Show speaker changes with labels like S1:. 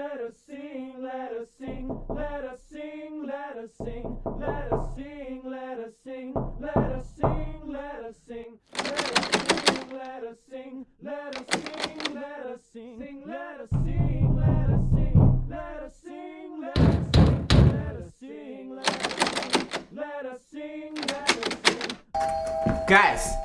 S1: let us sing, let us sing, let us sing, let us sing, let us sing, let us sing, let us sing, let us sing, let us sing, let us sing, let us sing, let us sing, let us sing, let us sing, let us sing, let us sing, let us sing, let us sing, let us sing, let us sing.
S2: Guys,